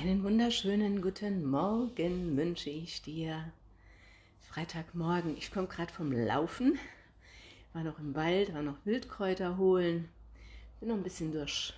Einen wunderschönen guten Morgen wünsche ich dir. Freitagmorgen, ich komme gerade vom Laufen, war noch im Wald, war noch Wildkräuter holen, bin noch ein bisschen durch,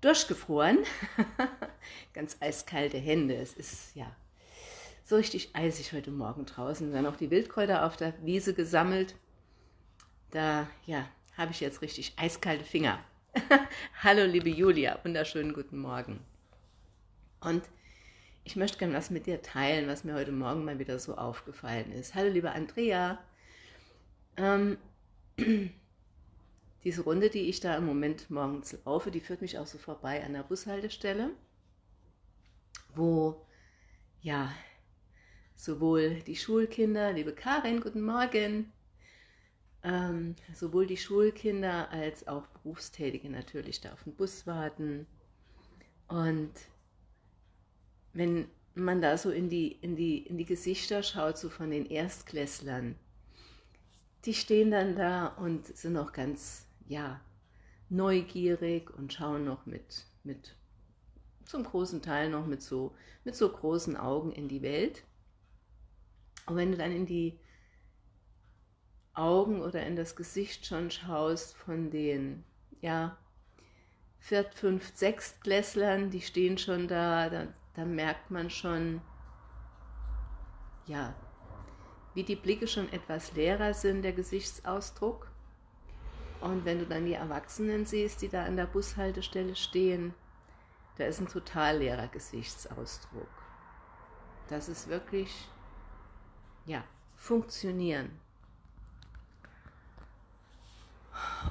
durchgefroren. Ganz eiskalte Hände, es ist ja so richtig eisig heute Morgen draußen. Dann auch die Wildkräuter auf der Wiese gesammelt. Da, ja, habe ich jetzt richtig eiskalte Finger. Hallo liebe Julia, wunderschönen guten Morgen. Und ich möchte gerne was mit dir teilen, was mir heute Morgen mal wieder so aufgefallen ist. Hallo liebe Andrea. Ähm, diese Runde, die ich da im Moment morgens laufe, die führt mich auch so vorbei an der Bushaltestelle, wo ja sowohl die Schulkinder, liebe Karin, guten Morgen, ähm, sowohl die Schulkinder als auch Berufstätige natürlich da auf den Bus warten. Und wenn man da so in die, in, die, in die Gesichter schaut, so von den Erstklässlern, die stehen dann da und sind noch ganz, ja, neugierig und schauen noch mit, mit zum großen Teil noch mit so, mit so großen Augen in die Welt. Und wenn du dann in die Augen oder in das Gesicht schon schaust von den, ja, Viert-, Fünft-, Sechstklässlern, die stehen schon da, da, da merkt man schon, ja, wie die Blicke schon etwas leerer sind, der Gesichtsausdruck. Und wenn du dann die Erwachsenen siehst, die da an der Bushaltestelle stehen, da ist ein total leerer Gesichtsausdruck. Das ist wirklich, ja, funktionieren.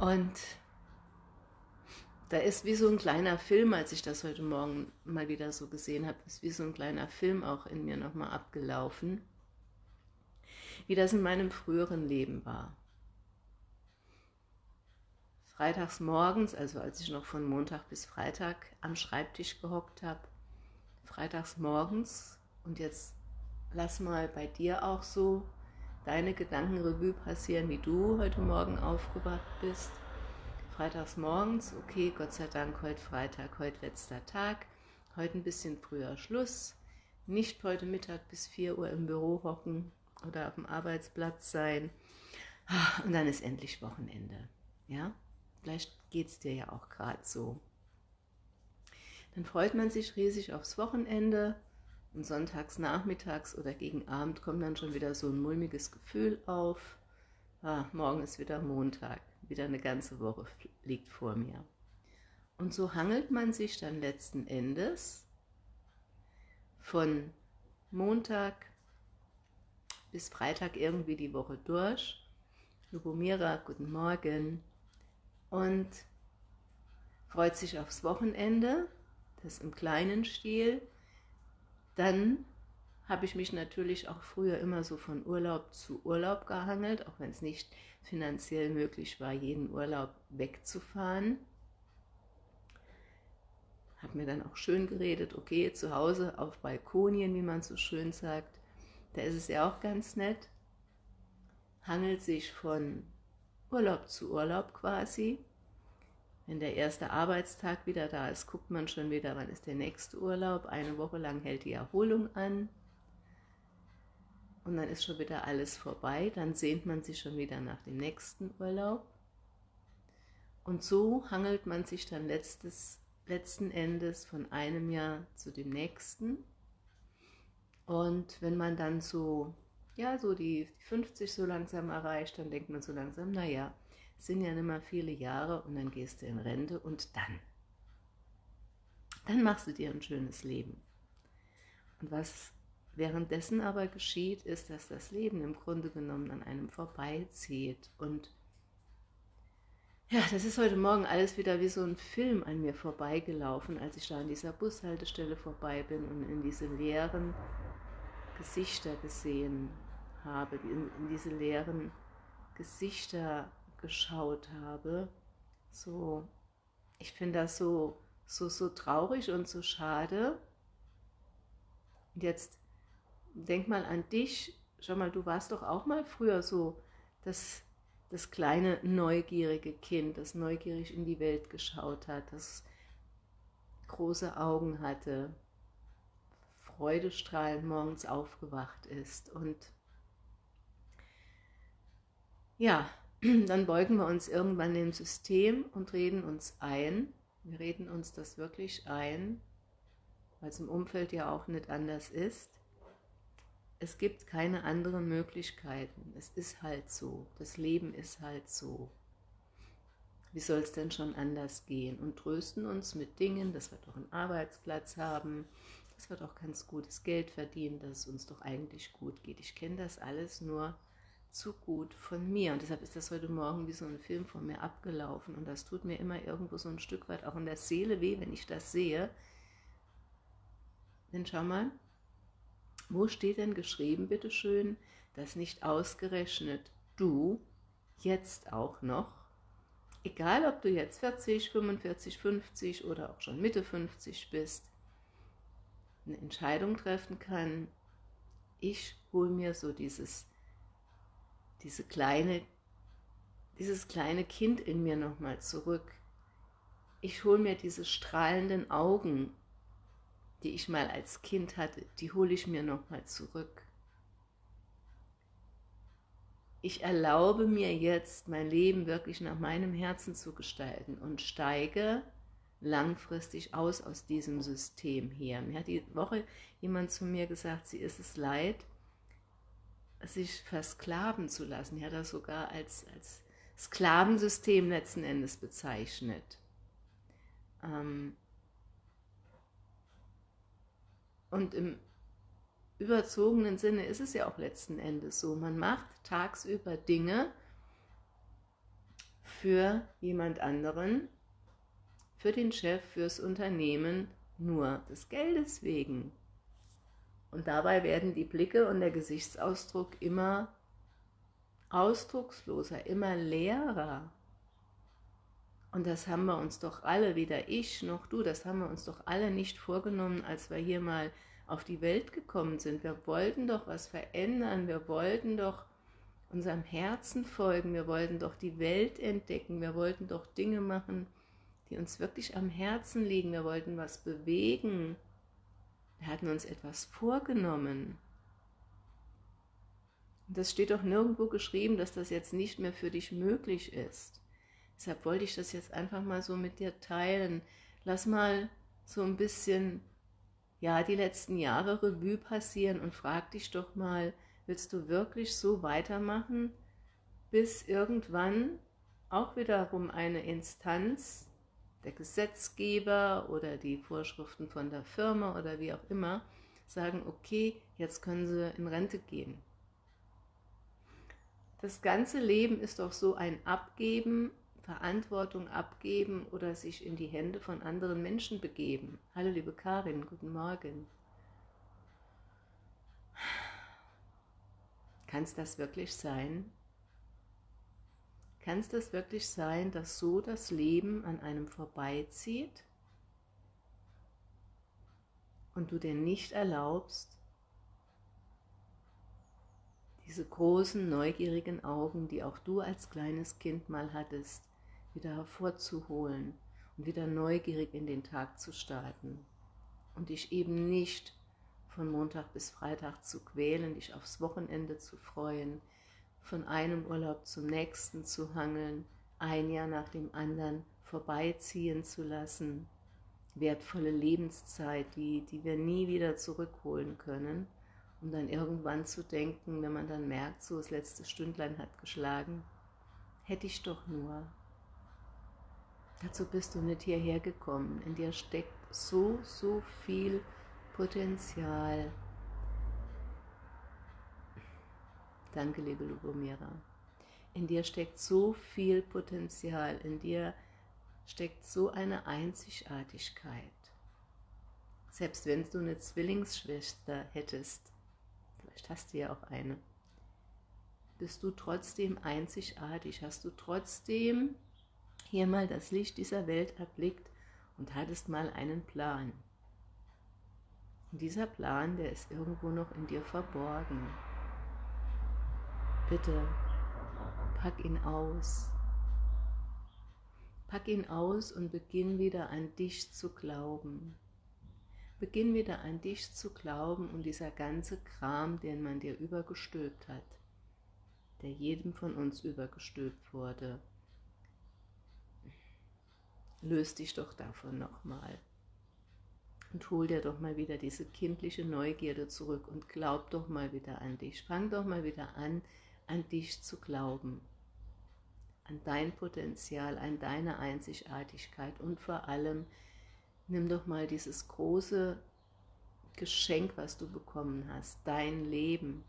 Und da ist wie so ein kleiner Film, als ich das heute Morgen mal wieder so gesehen habe, ist wie so ein kleiner Film auch in mir nochmal abgelaufen, wie das in meinem früheren Leben war. Freitags morgens, also als ich noch von Montag bis Freitag am Schreibtisch gehockt habe, freitags morgens und jetzt lass mal bei dir auch so deine Gedankenrevue passieren, wie du heute Morgen aufgewacht bist. Freitags morgens, okay, Gott sei Dank, heute Freitag, heute letzter Tag, heute ein bisschen früher Schluss, nicht heute Mittag bis 4 Uhr im Büro hocken oder auf dem Arbeitsplatz sein und dann ist endlich Wochenende, ja? Vielleicht geht es dir ja auch gerade so. Dann freut man sich riesig aufs Wochenende, und sonntags nachmittags oder gegen Abend kommt dann schon wieder so ein mulmiges Gefühl auf. Ah, morgen ist wieder Montag, wieder eine ganze Woche liegt vor mir. Und so hangelt man sich dann letzten Endes von Montag bis Freitag irgendwie die Woche durch. Lubomira, guten Morgen. Und freut sich aufs Wochenende, das im kleinen Stil, dann habe ich mich natürlich auch früher immer so von Urlaub zu Urlaub gehangelt, auch wenn es nicht finanziell möglich war, jeden Urlaub wegzufahren. Habe mir dann auch schön geredet, okay, zu Hause auf Balkonien, wie man so schön sagt, da ist es ja auch ganz nett. Hangelt sich von Urlaub zu Urlaub quasi. Wenn der erste Arbeitstag wieder da ist, guckt man schon wieder, wann ist der nächste Urlaub. Eine Woche lang hält die Erholung an. Und dann ist schon wieder alles vorbei. Dann sehnt man sich schon wieder nach dem nächsten Urlaub. Und so hangelt man sich dann letztes, letzten Endes von einem Jahr zu dem nächsten. Und wenn man dann so, ja, so die 50 so langsam erreicht, dann denkt man so langsam, naja, sind ja nicht mehr viele Jahre und dann gehst du in Rente und dann, dann machst du dir ein schönes Leben. Und was währenddessen aber geschieht, ist, dass das Leben im Grunde genommen an einem vorbeizieht und ja, das ist heute Morgen alles wieder wie so ein Film an mir vorbeigelaufen, als ich da an dieser Bushaltestelle vorbei bin und in diese leeren Gesichter gesehen habe, in, in diese leeren Gesichter geschaut habe. So, ich finde das so, so, so traurig und so schade. Und jetzt denk mal an dich. Schau mal, du warst doch auch mal früher so das, das kleine neugierige Kind, das neugierig in die Welt geschaut hat, das große Augen hatte, freudestrahlend morgens aufgewacht ist. Und ja, dann beugen wir uns irgendwann dem System und reden uns ein, wir reden uns das wirklich ein, weil es im Umfeld ja auch nicht anders ist. Es gibt keine anderen Möglichkeiten. Es ist halt so. Das Leben ist halt so. Wie soll es denn schon anders gehen? Und trösten uns mit Dingen, dass wir doch einen Arbeitsplatz haben, dass wir doch ganz gutes Geld verdienen, dass es uns doch eigentlich gut geht. Ich kenne das alles nur zu gut von mir. Und deshalb ist das heute Morgen wie so ein Film von mir abgelaufen. Und das tut mir immer irgendwo so ein Stück weit auch in der Seele weh, wenn ich das sehe. Denn schau mal, wo steht denn geschrieben, bitteschön, dass nicht ausgerechnet du jetzt auch noch, egal ob du jetzt 40, 45, 50 oder auch schon Mitte 50 bist, eine Entscheidung treffen kann, ich hole mir so dieses diese kleine, dieses kleine Kind in mir nochmal zurück. Ich hole mir diese strahlenden Augen, die ich mal als Kind hatte, die hole ich mir nochmal zurück. Ich erlaube mir jetzt, mein Leben wirklich nach meinem Herzen zu gestalten und steige langfristig aus aus diesem System hier. Mir hat die Woche jemand zu mir gesagt, sie ist es leid, sich versklaven zu lassen. Er hat das sogar als, als Sklavensystem letzten Endes bezeichnet. Ähm und im überzogenen Sinne ist es ja auch letzten Endes so. Man macht tagsüber Dinge für jemand anderen, für den Chef, fürs Unternehmen, nur des Geldes wegen. Und dabei werden die Blicke und der Gesichtsausdruck immer ausdrucksloser, immer leerer. Und das haben wir uns doch alle, weder ich noch du, das haben wir uns doch alle nicht vorgenommen, als wir hier mal auf die Welt gekommen sind. Wir wollten doch was verändern, wir wollten doch unserem Herzen folgen, wir wollten doch die Welt entdecken, wir wollten doch Dinge machen, die uns wirklich am Herzen liegen, wir wollten was bewegen, wir hatten uns etwas vorgenommen. Und das steht doch nirgendwo geschrieben, dass das jetzt nicht mehr für dich möglich ist. Deshalb wollte ich das jetzt einfach mal so mit dir teilen. Lass mal so ein bisschen, ja, die letzten Jahre Revue passieren und frag dich doch mal, willst du wirklich so weitermachen, bis irgendwann auch wiederum eine Instanz der Gesetzgeber oder die Vorschriften von der Firma oder wie auch immer sagen, okay, jetzt können sie in Rente gehen. Das ganze Leben ist doch so ein Abgeben, Verantwortung abgeben oder sich in die Hände von anderen Menschen begeben. Hallo liebe Karin, guten Morgen. Kann es das wirklich sein? Kann es das wirklich sein, dass so das Leben an einem vorbeizieht und du dir nicht erlaubst, diese großen, neugierigen Augen, die auch du als kleines Kind mal hattest, wieder hervorzuholen und wieder neugierig in den Tag zu starten und dich eben nicht von Montag bis Freitag zu quälen, dich aufs Wochenende zu freuen, von einem Urlaub zum nächsten zu hangeln, ein Jahr nach dem anderen vorbeiziehen zu lassen, wertvolle Lebenszeit, die, die wir nie wieder zurückholen können, um dann irgendwann zu denken, wenn man dann merkt, so das letzte Stündlein hat geschlagen, hätte ich doch nur. Dazu bist du nicht hierher gekommen. In dir steckt so, so viel Potenzial, Danke, liebe Lubomira. In dir steckt so viel Potenzial, in dir steckt so eine Einzigartigkeit. Selbst wenn du eine Zwillingsschwester hättest, vielleicht hast du ja auch eine, bist du trotzdem einzigartig, hast du trotzdem hier mal das Licht dieser Welt erblickt und hattest mal einen Plan. Und dieser Plan, der ist irgendwo noch in dir verborgen. Bitte, pack ihn aus. Pack ihn aus und beginn wieder an dich zu glauben. Beginn wieder an dich zu glauben und dieser ganze Kram, den man dir übergestülpt hat, der jedem von uns übergestülpt wurde, löst dich doch davon nochmal. Und hol dir doch mal wieder diese kindliche Neugierde zurück und glaub doch mal wieder an dich. Fang doch mal wieder an, an dich zu glauben. An dein Potenzial, an deine Einzigartigkeit und vor allem, nimm doch mal dieses große Geschenk, was du bekommen hast, dein Leben,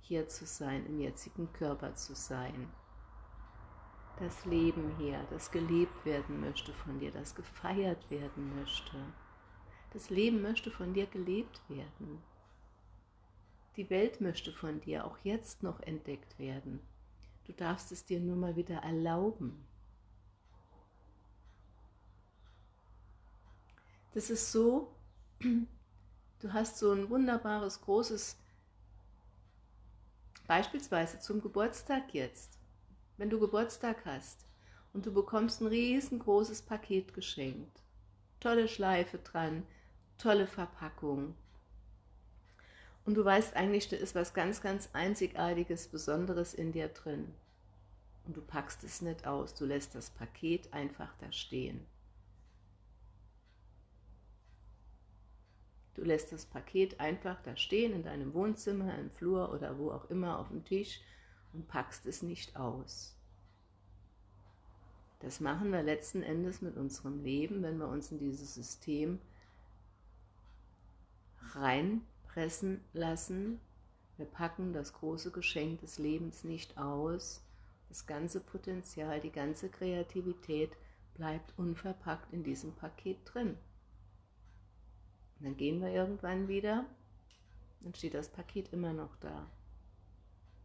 hier zu sein, im jetzigen Körper zu sein. Das Leben hier, das gelebt werden möchte von dir, das gefeiert werden möchte. Das Leben möchte von dir gelebt werden. Die Welt möchte von dir auch jetzt noch entdeckt werden. Du darfst es dir nur mal wieder erlauben. Das ist so, du hast so ein wunderbares, großes, beispielsweise zum Geburtstag jetzt, wenn du Geburtstag hast und du bekommst ein riesengroßes Paket geschenkt, tolle Schleife dran, tolle Verpackung. Und du weißt eigentlich, da ist was ganz, ganz Einzigartiges, Besonderes in dir drin. Und du packst es nicht aus, du lässt das Paket einfach da stehen. Du lässt das Paket einfach da stehen, in deinem Wohnzimmer, im Flur oder wo auch immer auf dem Tisch und packst es nicht aus. Das machen wir letzten Endes mit unserem Leben, wenn wir uns in dieses System reinpressen lassen. Wir packen das große Geschenk des Lebens nicht aus. Das ganze Potenzial, die ganze Kreativität bleibt unverpackt in diesem Paket drin. Und dann gehen wir irgendwann wieder, dann steht das Paket immer noch da.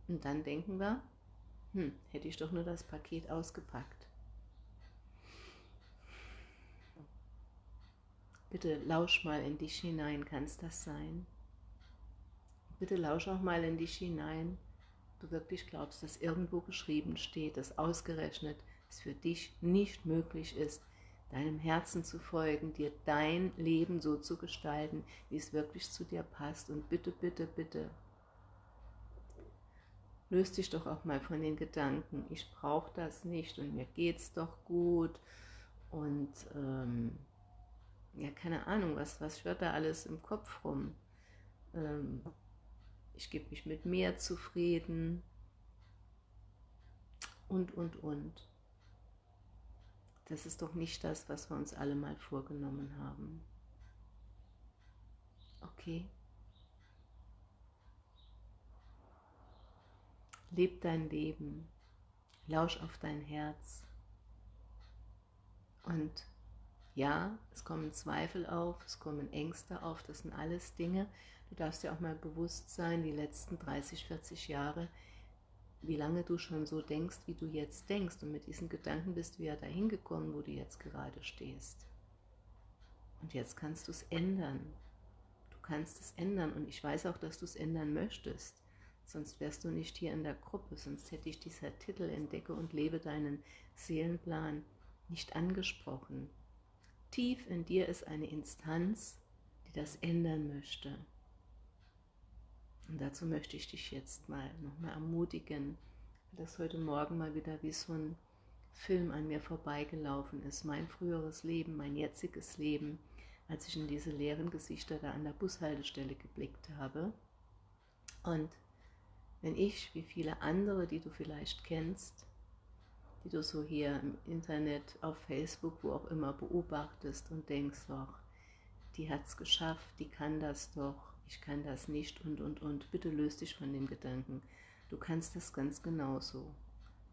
Und dann denken wir, hm, hätte ich doch nur das Paket ausgepackt. Bitte lausch mal in dich hinein, kann es das sein? Bitte lausch auch mal in dich hinein, du wirklich glaubst, dass irgendwo geschrieben steht, dass ausgerechnet es für dich nicht möglich ist, deinem Herzen zu folgen, dir dein Leben so zu gestalten, wie es wirklich zu dir passt. Und bitte, bitte, bitte, löst dich doch auch mal von den Gedanken, ich brauche das nicht und mir geht's doch gut und ähm, ja, keine Ahnung, was, was schwirrt da alles im Kopf rum? Ähm, ich gebe mich mit mir zufrieden und, und, und. Das ist doch nicht das, was wir uns alle mal vorgenommen haben. Okay? Leb dein Leben, lausch auf dein Herz und ja, es kommen Zweifel auf, es kommen Ängste auf, das sind alles Dinge. Du darfst dir auch mal bewusst sein, die letzten 30, 40 Jahre, wie lange du schon so denkst, wie du jetzt denkst. Und mit diesen Gedanken bist du ja dahin gekommen, wo du jetzt gerade stehst. Und jetzt kannst du es ändern. Du kannst es ändern und ich weiß auch, dass du es ändern möchtest. Sonst wärst du nicht hier in der Gruppe, sonst hätte ich dieser Titel Entdecke und lebe deinen Seelenplan nicht angesprochen. Tief in dir ist eine Instanz, die das ändern möchte. Und dazu möchte ich dich jetzt mal nochmal ermutigen, weil das heute Morgen mal wieder wie so ein Film an mir vorbeigelaufen ist. Mein früheres Leben, mein jetziges Leben, als ich in diese leeren Gesichter da an der Bushaltestelle geblickt habe. Und wenn ich, wie viele andere, die du vielleicht kennst, die du so hier im Internet, auf Facebook, wo auch immer beobachtest und denkst, doch, die hat es geschafft, die kann das doch, ich kann das nicht und, und, und. Bitte löst dich von dem Gedanken. Du kannst das ganz genauso.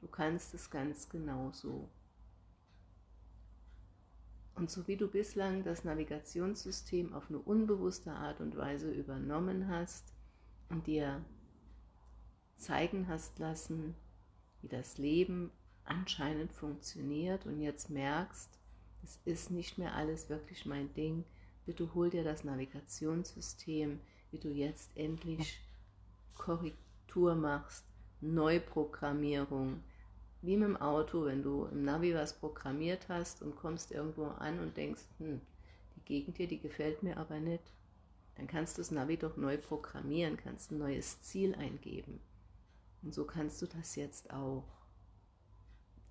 Du kannst es ganz genauso. Und so wie du bislang das Navigationssystem auf eine unbewusste Art und Weise übernommen hast und dir zeigen hast lassen, wie das Leben anscheinend funktioniert und jetzt merkst, es ist nicht mehr alles wirklich mein Ding, bitte hol dir das Navigationssystem, wie du jetzt endlich Korrektur machst, Neuprogrammierung, wie mit dem Auto, wenn du im Navi was programmiert hast und kommst irgendwo an und denkst, hm, die Gegend hier, die gefällt mir aber nicht. Dann kannst du das Navi doch neu programmieren, kannst ein neues Ziel eingeben. Und so kannst du das jetzt auch.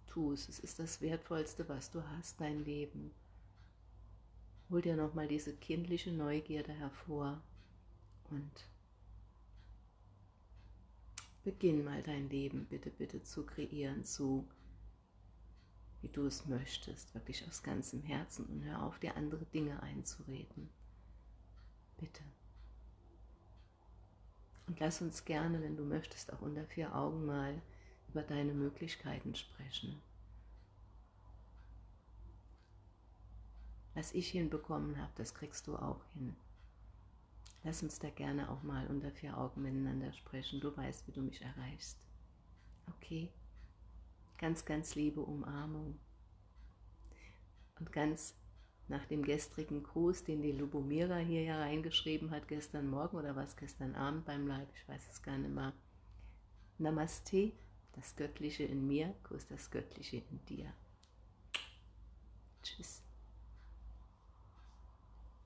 Tu es, es ist das Wertvollste, was du hast, dein Leben. Hol dir nochmal diese kindliche Neugierde hervor und beginn mal dein Leben bitte, bitte zu kreieren, zu wie du es möchtest, wirklich aus ganzem Herzen und hör auf, dir andere Dinge einzureden. Bitte. Und lass uns gerne, wenn du möchtest, auch unter vier Augen mal über deine Möglichkeiten sprechen. Was ich hinbekommen habe, das kriegst du auch hin. Lass uns da gerne auch mal unter vier Augen miteinander sprechen. Du weißt, wie du mich erreichst. Okay? Ganz, ganz liebe Umarmung. Und ganz nach dem gestrigen Gruß, den die Lubomira hier ja reingeschrieben hat, gestern Morgen oder was gestern Abend beim Leib, ich weiß es gar nicht mehr. Namaste, das Göttliche in mir, Kuss das Göttliche in dir. Tschüss.